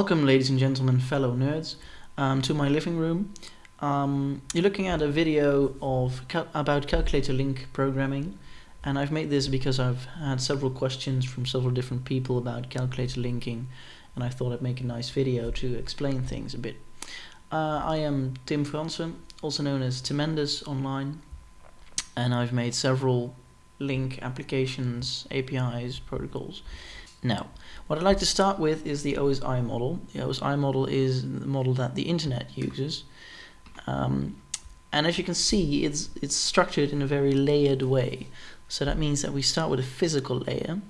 Welcome, ladies and gentlemen, fellow nerds, um, to my living room. Um, you're looking at a video of cal about calculator link programming, and I've made this because I've had several questions from several different people about calculator linking, and I thought I'd make a nice video to explain things a bit. Uh, I am Tim Fransen, also known as Timendus online, and I've made several link applications, APIs, protocols. Now, what I'd like to start with is the OSI model. The OSI model is the model that the internet uses. Um, and as you can see, it's, it's structured in a very layered way. So that means that we start with a physical layer,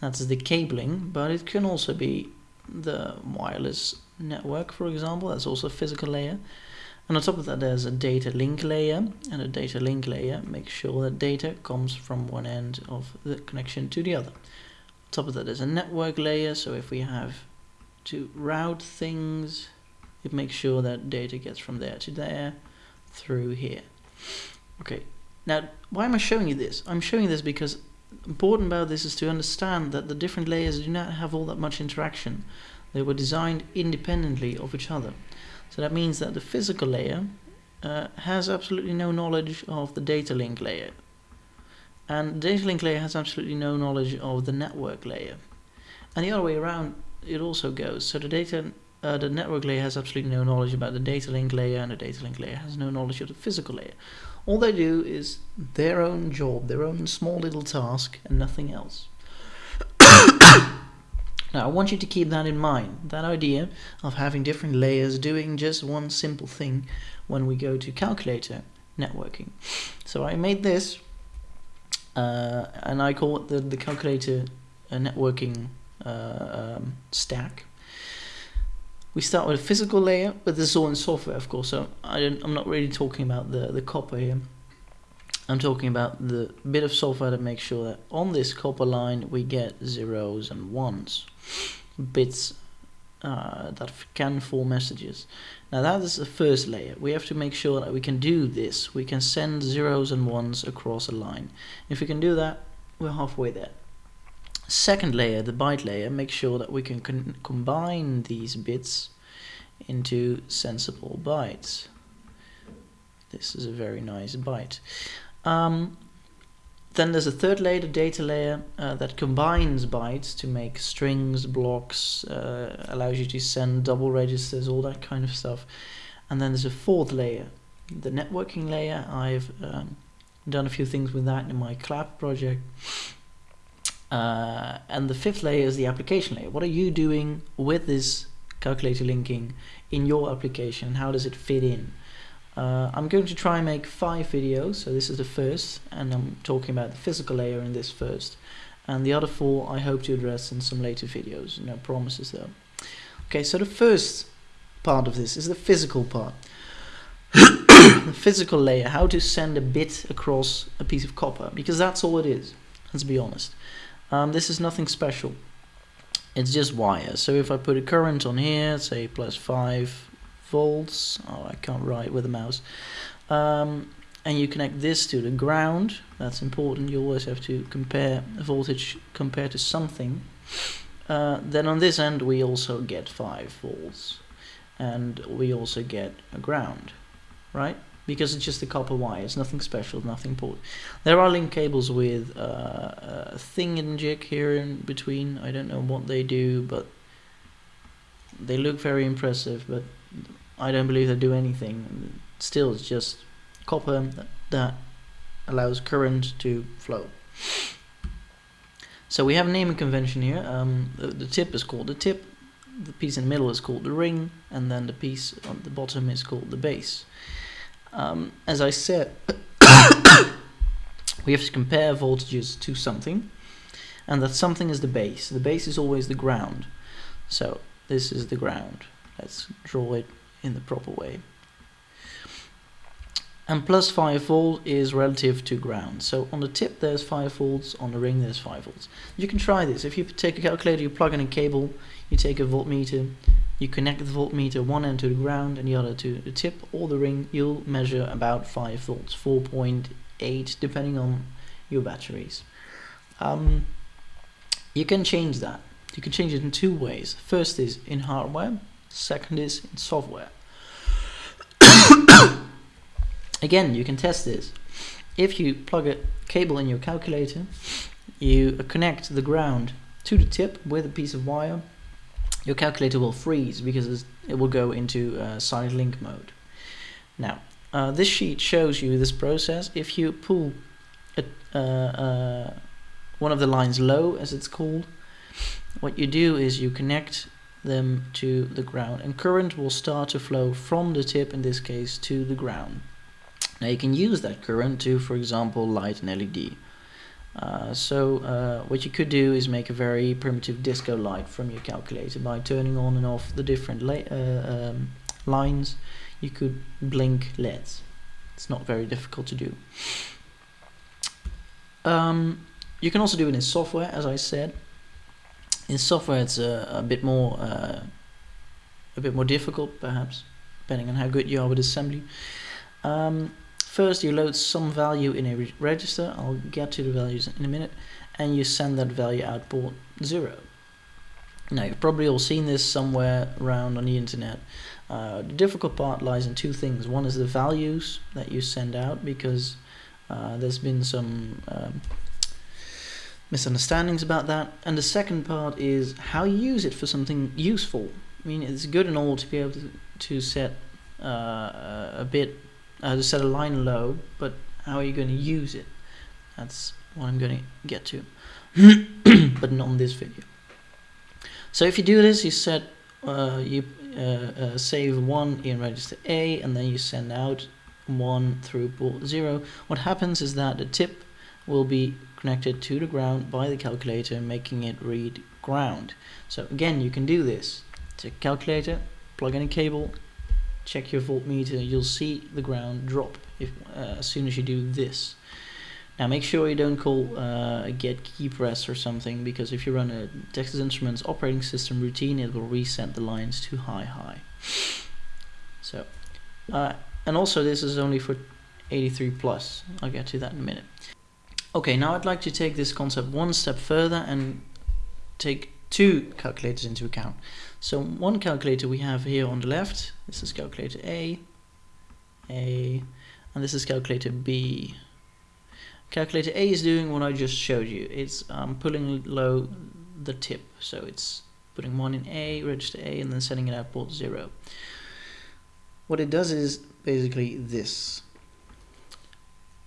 that's the cabling, but it can also be the wireless network, for example, that's also a physical layer. And on top of that, there's a data link layer, and a data link layer makes sure that data comes from one end of the connection to the other top of that there's a network layer so if we have to route things it makes sure that data gets from there to there through here. Okay now why am I showing you this? I'm showing this because important about this is to understand that the different layers do not have all that much interaction. They were designed independently of each other. So that means that the physical layer uh, has absolutely no knowledge of the data link layer and the data link layer has absolutely no knowledge of the network layer. And the other way around, it also goes. So the data, uh, the network layer has absolutely no knowledge about the data link layer, and the data link layer has no knowledge of the physical layer. All they do is their own job, their own small little task, and nothing else. Now I want you to keep that in mind, that idea of having different layers doing just one simple thing when we go to calculator networking. So I made this uh, and I call it the, the calculator uh, networking uh, um, stack. We start with a physical layer, but this is all in software, of course, so I am not really talking about the, the copper here. I'm talking about the bit of software that makes sure that on this copper line we get zeros and ones, bits uh, that can form messages. Now that is the first layer. We have to make sure that we can do this. We can send zeros and ones across a line. If we can do that, we're halfway there. Second layer, the byte layer, makes sure that we can combine these bits into sensible bytes. This is a very nice byte. Um, then there's a third layer, the data layer, uh, that combines bytes to make strings, blocks, uh, allows you to send double registers, all that kind of stuff. And then there's a fourth layer, the networking layer. I've um, done a few things with that in my CLAP project. Uh, and the fifth layer is the application layer. What are you doing with this calculator linking in your application? How does it fit in? Uh, I'm going to try and make five videos, so this is the first, and I'm talking about the physical layer in this first. And the other four I hope to address in some later videos, no promises though. Okay, so the first part of this is the physical part. the physical layer, how to send a bit across a piece of copper, because that's all it is, let's be honest. Um, this is nothing special. It's just wire. So if I put a current on here, say plus 5 volts. Oh, I can't write with a mouse. Um, and you connect this to the ground. That's important. You always have to compare voltage compared to something. Uh, then on this end we also get 5 volts and we also get a ground right because it's just a copper wire it's nothing special nothing important there are link cables with uh, a thing in jig here in between I don't know what they do but they look very impressive but I don't believe they do anything. Still, it's just copper that allows current to flow. So we have a naming convention here. Um, the, the, tip is called the tip, the piece in the middle is called the ring, and then the piece on the bottom is called the base. Um, as I said, we have to compare voltages to something, and that something is the base. The base is always the ground. So this is the ground. Let's draw it in the proper way. And plus 5 volt is relative to ground. So on the tip there's 5 volts, on the ring there's 5 volts. You can try this. If you take a calculator, you plug in a cable, you take a voltmeter, you connect the voltmeter one end to the ground and the other to the tip or the ring, you'll measure about 5 volts, 4.8 depending on your batteries. Um, you can change that. You can change it in two ways. First is in hardware, second is in software. Again, you can test this. If you plug a cable in your calculator, you connect the ground to the tip with a piece of wire, your calculator will freeze because it will go into uh, silent link mode. Now, uh, this sheet shows you this process. If you pull a, uh, uh, one of the lines low, as it's called, what you do is you connect them to the ground and current will start to flow from the tip in this case to the ground. Now you can use that current to for example light an LED. Uh, so uh, what you could do is make a very primitive disco light from your calculator by turning on and off the different uh, um, lines you could blink LEDs. It's not very difficult to do. Um, you can also do it in software as I said. In software it's a, a bit more uh, a bit more difficult perhaps depending on how good you are with assembly. Um, First you load some value in a re register, I'll get to the values in a minute, and you send that value out port 0. Now you've probably all seen this somewhere around on the internet. Uh, the difficult part lies in two things. One is the values that you send out because uh, there's been some um, misunderstandings about that. And the second part is how you use it for something useful. I mean, it's good and all to be able to, to set uh, a bit uh, to set a line low, but how are you going to use it? That's what I'm going to get to, but not in this video. So if you do this, you set, uh, you uh, uh, save one in register A, and then you send out one through port zero. What happens is that the tip will be connected to the ground by the calculator, making it read ground. So again, you can do this. Take calculator, plug in a cable, check your voltmeter, you'll see the ground drop if, uh, as soon as you do this. Now make sure you don't call uh, get key press or something because if you run a Texas Instruments operating system routine it will reset the lines to high high. So, uh, and also this is only for 83 plus. I'll get to that in a minute. Okay, now I'd like to take this concept one step further and take two calculators into account. So one calculator we have here on the left, this is calculator A, A, and this is calculator B. Calculator A is doing what I just showed you. It's um, pulling low the tip, so it's putting one in A, register A, and then sending it out port 0. What it does is basically this.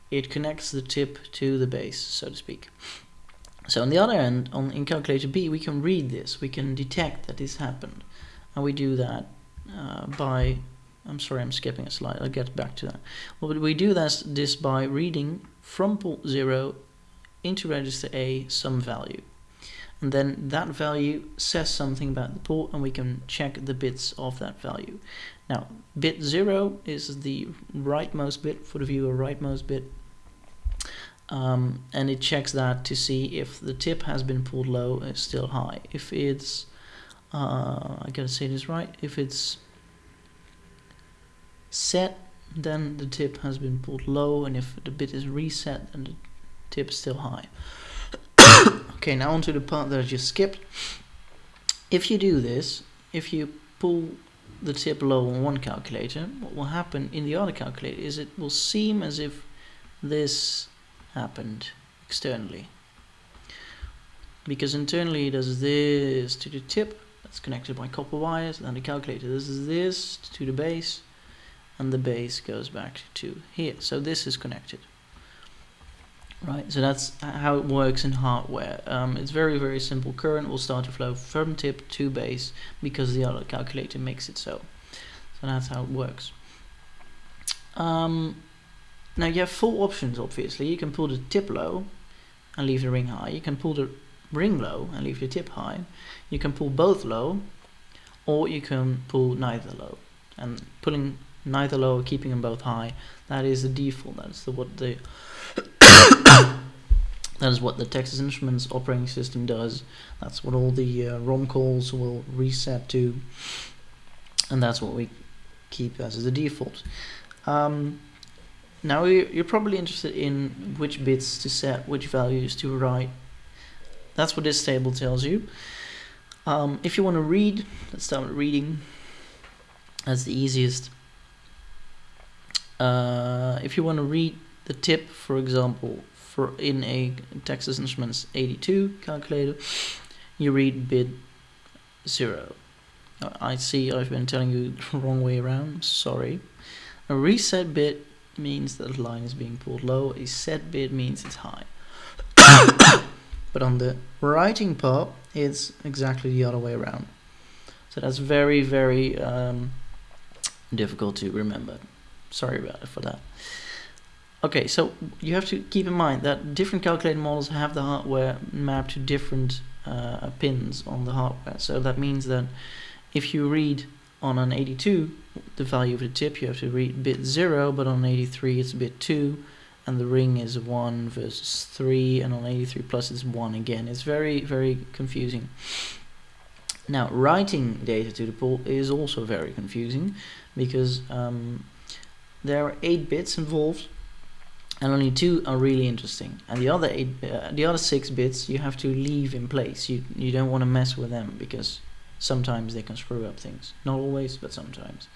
It connects the tip to the base, so to speak. So on the other end, on in calculator B, we can read this. We can detect that this happened. And we do that uh, by, I'm sorry, I'm skipping a slide. I'll get back to that. Well, but we do this, this by reading from port 0 into register A some value. And then that value says something about the port and we can check the bits of that value. Now, bit 0 is the rightmost bit for the viewer, rightmost bit um, and it checks that to see if the tip has been pulled low is still high. If it's uh, I gotta say this right if it's set then the tip has been pulled low and if the bit is reset then the tip is still high. Okay now onto the part that I just skipped. If you do this if you pull the tip low on one calculator what will happen in the other calculator is it will seem as if this happened externally. Because internally does this to the tip, that's connected by copper wires, and the calculator does this to the base, and the base goes back to here. So this is connected. Right, so that's how it works in hardware. Um, it's very, very simple. Current will start to flow from tip to base because the other calculator makes it so. So that's how it works. Um, now you have four options obviously. You can pull the tip low and leave the ring high. You can pull the ring low and leave the tip high. You can pull both low or you can pull neither low. And pulling neither low or keeping them both high, that is the default. That's the what the that is what the Texas Instruments operating system does. That's what all the uh, ROM calls will reset to, and that's what we keep as the default. Um, now you're probably interested in which bits to set, which values to write. That's what this table tells you. Um, if you want to read, let's start with reading. That's the easiest. Uh, if you want to read the tip, for example, for in a Texas Instruments 82 calculator, you read bit 0. I see I've been telling you the wrong way around, sorry. A reset bit means that the line is being pulled low, a set bit means it's high. but on the writing part, it's exactly the other way around. So that's very, very um, difficult to remember. Sorry about it for that. Okay, so you have to keep in mind that different calculator models have the hardware mapped to different uh, pins on the hardware. So that means that if you read on an 82 the value of the tip, you have to read bit 0, but on 83 it's bit 2, and the ring is 1 versus 3, and on 83 plus it's 1 again. It's very, very confusing. Now, writing data to the port is also very confusing, because um, there are 8 bits involved, and only two are really interesting and the other eight uh, the other six bits you have to leave in place you you don't want to mess with them because sometimes they can screw up things. Not always but sometimes.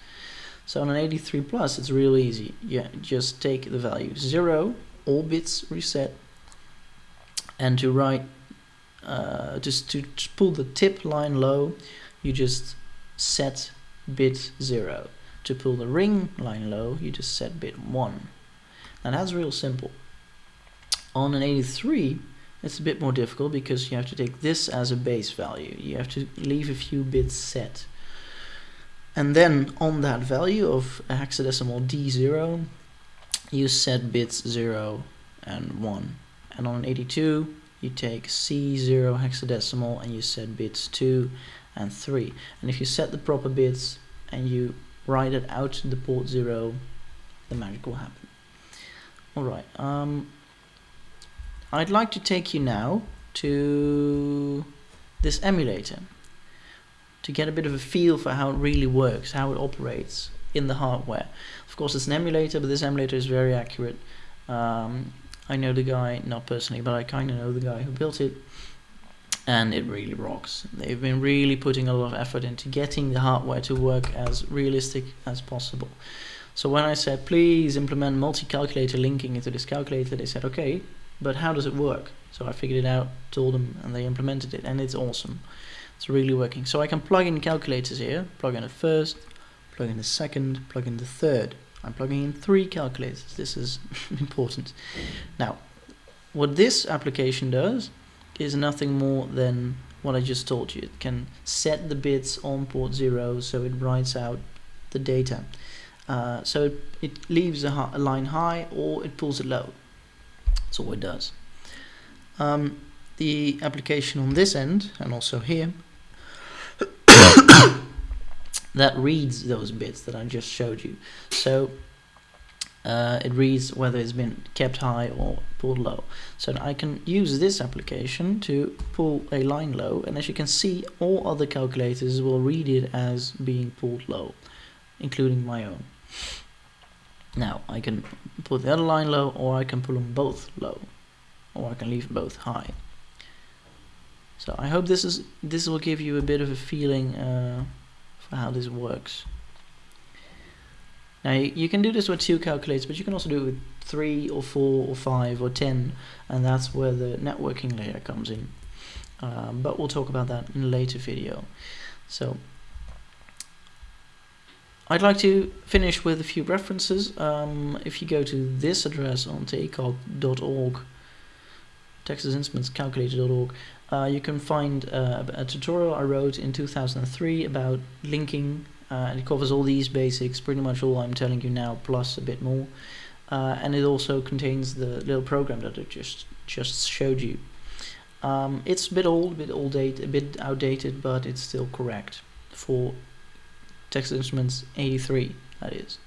So on an 83 plus it's real easy. Yeah just take the value zero all bits reset and to write uh, just to, pull the tip line low you just set bit zero. To pull the ring line low you just set bit one. Now that's real simple. On an 83, it's a bit more difficult because you have to take this as a base value. You have to leave a few bits set. And then on that value of hexadecimal D0, you set bits 0 and 1. And on an 82, you take C0 hexadecimal and you set bits 2 and 3. And if you set the proper bits and you write it out to the port 0, the magic will happen. Alright, um, I'd like to take you now to this emulator to get a bit of a feel for how it really works, how it operates in the hardware. Of course it's an emulator, but this emulator is very accurate. Um, I know the guy, not personally, but I kind of know the guy who built it and it really rocks. They've been really putting a lot of effort into getting the hardware to work as realistic as possible. So when I said, please implement multi-calculator linking into this calculator, they said, okay, but how does it work? So I figured it out, told them, and they implemented it, and it's awesome. It's really working. So I can plug in calculators here, plug in the first, plug in the second, plug in the third. I'm plugging in three calculators. This is important. Now, what this application does is nothing more than what I just told you. It can set the bits on port 0 so it writes out the data. Uh, so it, it leaves a, a, line high or it pulls it low. That's all it does. Um, the application on this end and also here that reads those bits that I just showed you. So uh, it reads whether it's been kept high or pulled low. So I can use this application to pull a line low and as you can see all other calculators will read it as being pulled low including my own. Now I can pull the other line low or I can pull them both low or I can leave both high. So I hope this is this will give you a bit of a feeling uh, for how this works. Now you, you can do this with two calculators but you can also do it with three or four or five or ten and that's where the networking layer comes in. Um, but we'll talk about that in a later video. So I'd like to finish with a few references. Um, if you go to this address on ticalc.org, Texas Instruments Calculator.org, uh, you can find uh, a tutorial I wrote in 2003 about linking, uh, and it covers all these basics, pretty much all I'm telling you now, plus a bit more. Uh, and it also contains the little program that I just just showed you. Um, it's a bit old, a bit old date, a bit outdated, but it's still correct for Texas Instruments 83 that is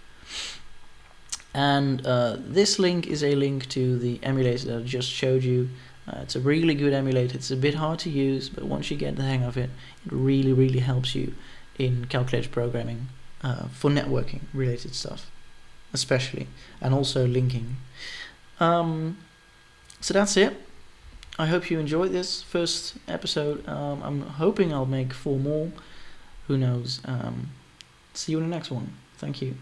and uh, this link is a link to the emulator that I just showed you uh, it's a really good emulator it's a bit hard to use but once you get the hang of it it really really helps you in calculator programming uh, for networking related stuff especially and also linking um, so that's it I hope you enjoyed this first episode. Um, I'm hoping I'll make four more. Who knows? Um, see you in the next one. Thank you.